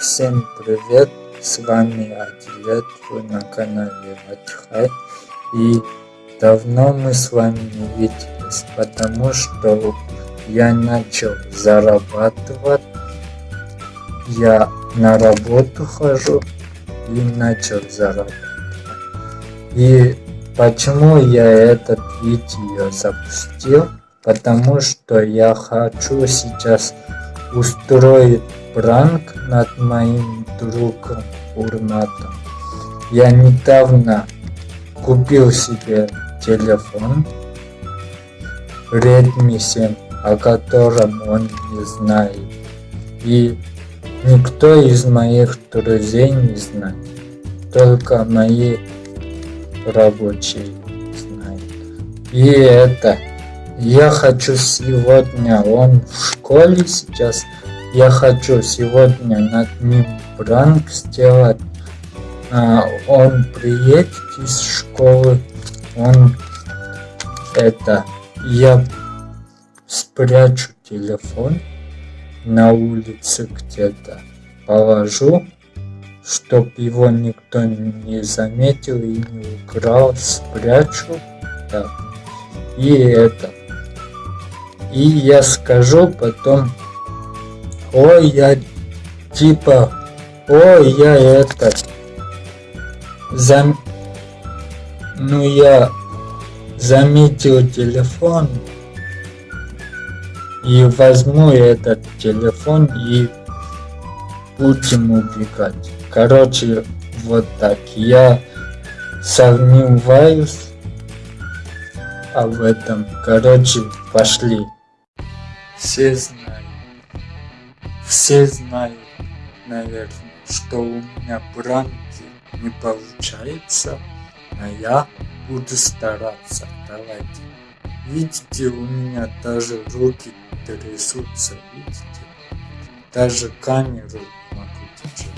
Всем привет, с вами Адилет, вы на канале Отдыхай. И давно мы с вами не виделись, потому что я начал зарабатывать. Я на работу хожу и начал зарабатывать. И почему я этот видео запустил? Потому что я хочу сейчас устроить пранк над моим другом Урматом. Я недавно купил себе телефон Redmi 7, о котором он не знает. И никто из моих друзей не знает. Только мои рабочие знают. И это я хочу сегодня, он в школе сейчас я хочу сегодня над ним пранк сделать. А, он приедет из школы, он это, я спрячу телефон на улице где-то, положу, чтоб его никто не заметил и не украл, спрячу, так, и это, и я скажу потом Ой, я типа, ой, я это, зам... ну я заметил телефон и возьму этот телефон и будем убегать. Короче, вот так. Я сомневаюсь об этом. Короче, пошли. Все знают. Все знают, наверное, что у меня пранки не получается, а я буду стараться. Давайте. Видите, у меня даже руки трясутся, видите? Даже камеру могу держать.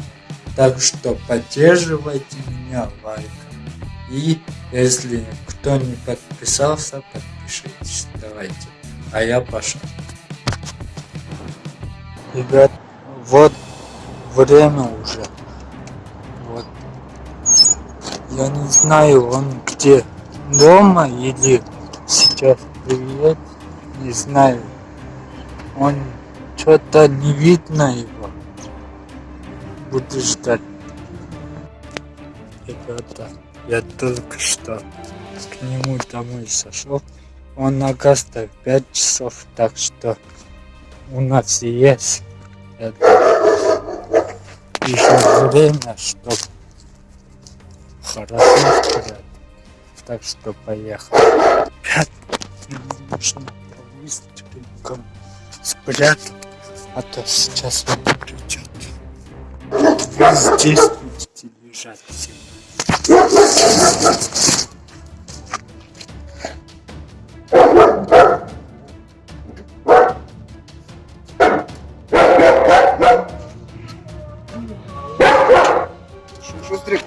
Так что поддерживайте меня лайком. И если кто не подписался, подпишитесь. Давайте. А я пошел. Ребят, вот время уже. Вот. Я не знаю, он где дома или сейчас приедет. Не знаю. Он что-то не видно его. Буду ждать. Ребята, я только что к нему домой сошел. Он на гастах 5 часов, так что у нас есть это еще время, чтобы хорошо спрятать. Так что поехали. Нужно быстренько спрятать, а то сейчас он придет. Вы здесь будете лежать сегодня. Шустрик.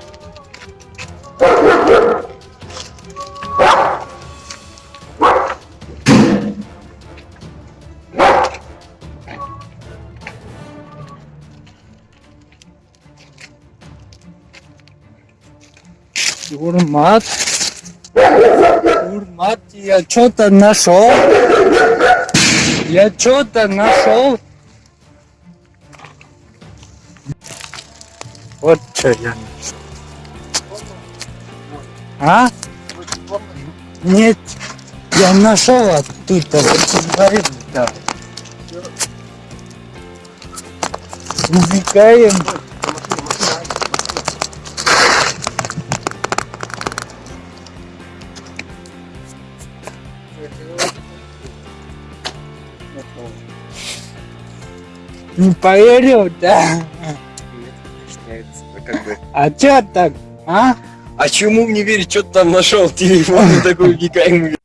Урмат. Урмат, я что-то нашел. Я что-то нашел. Вот что я. А? Нет, я нашел оттуда. Вот. Убегаем. Не поверил, да? Как бы. А чё так, а? А чему мне верить, что ты там нашел телефон такой уникальный?